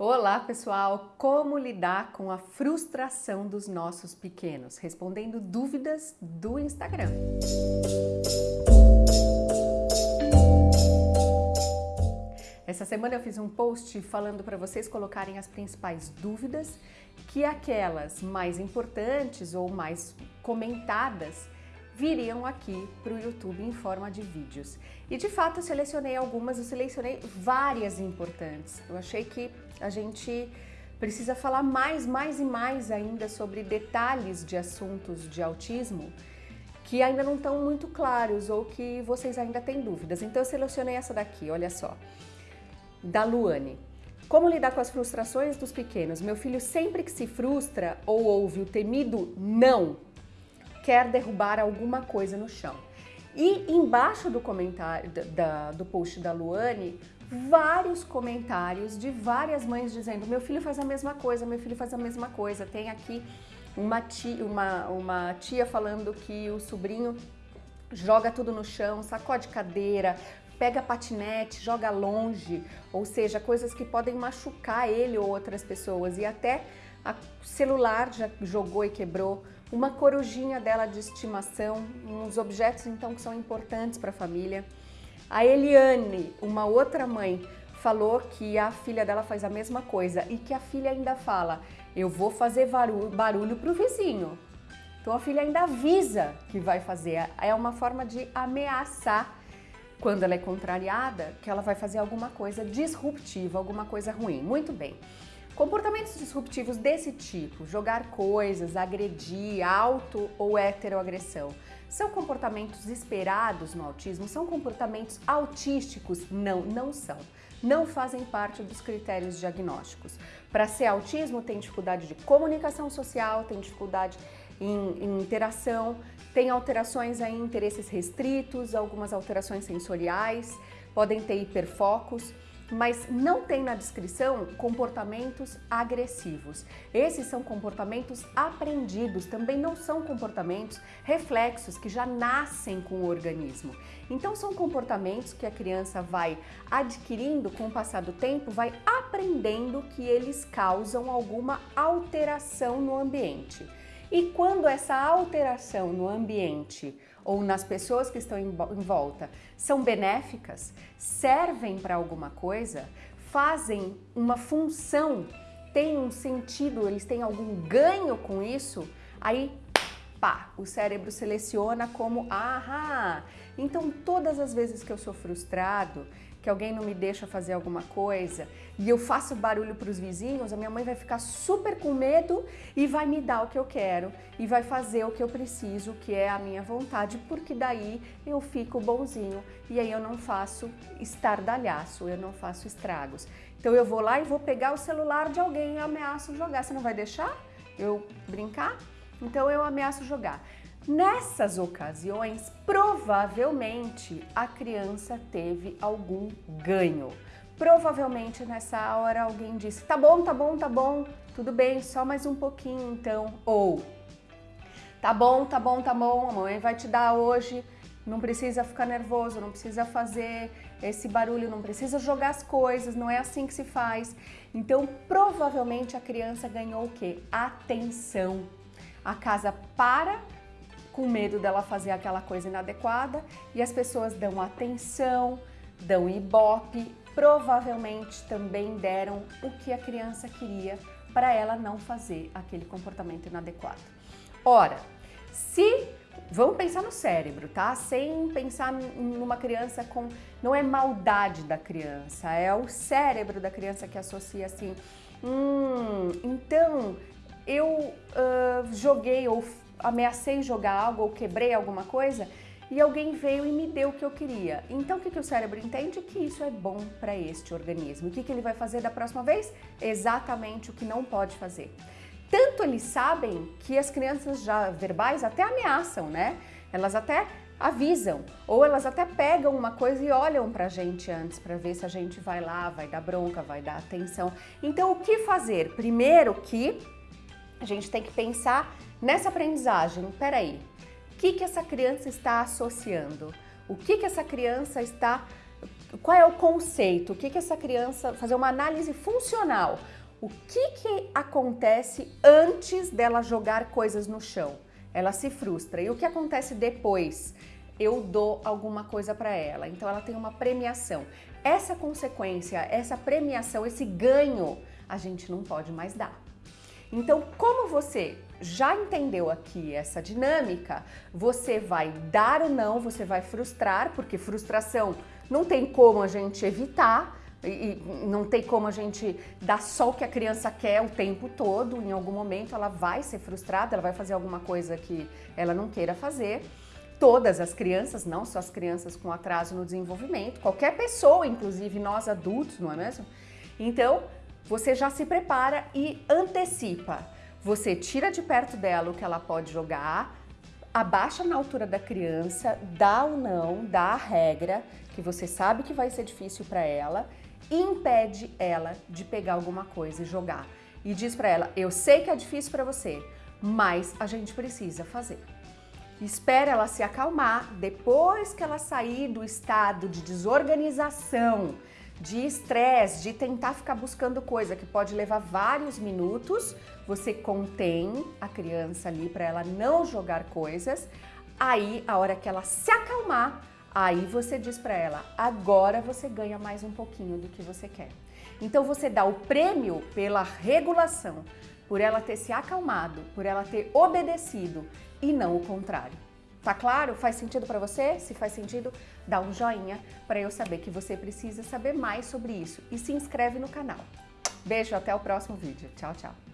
Olá pessoal, como lidar com a frustração dos nossos pequenos? Respondendo dúvidas do Instagram. Essa semana eu fiz um post falando para vocês colocarem as principais dúvidas que aquelas mais importantes ou mais comentadas viriam aqui para o YouTube em forma de vídeos. E de fato eu selecionei algumas, eu selecionei várias importantes. Eu achei que a gente precisa falar mais, mais e mais ainda sobre detalhes de assuntos de autismo que ainda não estão muito claros ou que vocês ainda têm dúvidas. Então eu selecionei essa daqui, olha só, da Luane. Como lidar com as frustrações dos pequenos? Meu filho sempre que se frustra ou ouve o temido não quer derrubar alguma coisa no chão. E embaixo do comentário da, do post da Luane, vários comentários de várias mães dizendo meu filho faz a mesma coisa, meu filho faz a mesma coisa. Tem aqui uma tia, uma, uma tia falando que o sobrinho joga tudo no chão, sacode cadeira, pega patinete, joga longe, ou seja, coisas que podem machucar ele ou outras pessoas e até celular já jogou e quebrou, uma corujinha dela de estimação, uns objetos então que são importantes para a família. A Eliane, uma outra mãe, falou que a filha dela faz a mesma coisa e que a filha ainda fala, eu vou fazer barulho para o vizinho. Então a filha ainda avisa que vai fazer, é uma forma de ameaçar quando ela é contrariada, que ela vai fazer alguma coisa disruptiva, alguma coisa ruim. Muito bem. Comportamentos disruptivos desse tipo, jogar coisas, agredir, auto ou heteroagressão, são comportamentos esperados no autismo? São comportamentos autísticos? Não, não são. Não fazem parte dos critérios diagnósticos. Para ser autismo, tem dificuldade de comunicação social, tem dificuldade em, em interação, tem alterações em interesses restritos, algumas alterações sensoriais, podem ter hiperfocos mas não tem na descrição comportamentos agressivos. Esses são comportamentos aprendidos, também não são comportamentos reflexos que já nascem com o organismo. Então são comportamentos que a criança vai adquirindo com o passar do tempo, vai aprendendo que eles causam alguma alteração no ambiente. E quando essa alteração no ambiente ou nas pessoas que estão em volta são benéficas, servem para alguma coisa, fazem uma função, têm um sentido, eles têm algum ganho com isso, aí pá, o cérebro seleciona como ahá. Então todas as vezes que eu sou frustrado, que alguém não me deixa fazer alguma coisa e eu faço barulho para os vizinhos, a minha mãe vai ficar super com medo e vai me dar o que eu quero e vai fazer o que eu preciso, que é a minha vontade, porque daí eu fico bonzinho e aí eu não faço estardalhaço, eu não faço estragos. Então eu vou lá e vou pegar o celular de alguém e ameaço jogar. Você não vai deixar eu brincar? Então eu ameaço jogar. Nessas ocasiões, provavelmente a criança teve algum ganho. Provavelmente nessa hora alguém disse, tá bom, tá bom, tá bom, tudo bem, só mais um pouquinho então. Ou, tá bom, tá bom, tá bom, a mãe vai te dar hoje, não precisa ficar nervoso, não precisa fazer esse barulho, não precisa jogar as coisas, não é assim que se faz. Então, provavelmente a criança ganhou o quê? Atenção. A casa para com medo dela fazer aquela coisa inadequada e as pessoas dão atenção, dão ibope, provavelmente também deram o que a criança queria para ela não fazer aquele comportamento inadequado. Ora, se Vamos pensar no cérebro, tá? Sem pensar numa criança com... Não é maldade da criança, é o cérebro da criança que associa assim... Hum, então eu uh, joguei ou ameacei jogar algo ou quebrei alguma coisa e alguém veio e me deu o que eu queria. Então o que, que o cérebro entende? Que isso é bom para este organismo. O que, que ele vai fazer da próxima vez? Exatamente o que não pode fazer. Tanto eles sabem que as crianças já verbais até ameaçam, né? Elas até avisam, ou elas até pegam uma coisa e olham pra gente antes para ver se a gente vai lá, vai dar bronca, vai dar atenção. Então o que fazer? Primeiro que a gente tem que pensar nessa aprendizagem. Peraí, o que, que essa criança está associando? O que, que essa criança está qual é o conceito? O que, que essa criança, fazer uma análise funcional. O que, que acontece antes dela jogar coisas no chão? Ela se frustra. E o que acontece depois? Eu dou alguma coisa para ela. Então ela tem uma premiação. Essa consequência, essa premiação, esse ganho, a gente não pode mais dar. Então, como você já entendeu aqui essa dinâmica, você vai dar ou não, você vai frustrar, porque frustração não tem como a gente evitar, e não tem como a gente dar só o que a criança quer o tempo todo, em algum momento ela vai ser frustrada, ela vai fazer alguma coisa que ela não queira fazer. Todas as crianças, não só as crianças com atraso no desenvolvimento, qualquer pessoa, inclusive nós adultos, não é mesmo? Então, você já se prepara e antecipa. Você tira de perto dela o que ela pode jogar, abaixa na altura da criança, dá ou não, dá a regra, que você sabe que vai ser difícil para ela, e impede ela de pegar alguma coisa e jogar. E diz para ela: Eu sei que é difícil para você, mas a gente precisa fazer. Espera ela se acalmar, depois que ela sair do estado de desorganização, de estresse, de tentar ficar buscando coisa que pode levar vários minutos, você contém a criança ali para ela não jogar coisas. Aí, a hora que ela se acalmar, aí você diz para ela: agora você ganha mais um pouquinho do que você quer. Então você dá o prêmio pela regulação, por ela ter se acalmado, por ela ter obedecido e não o contrário. Tá claro? Faz sentido para você? Se faz sentido, dá um joinha para eu saber que você precisa saber mais sobre isso e se inscreve no canal. Beijo, até o próximo vídeo. Tchau, tchau.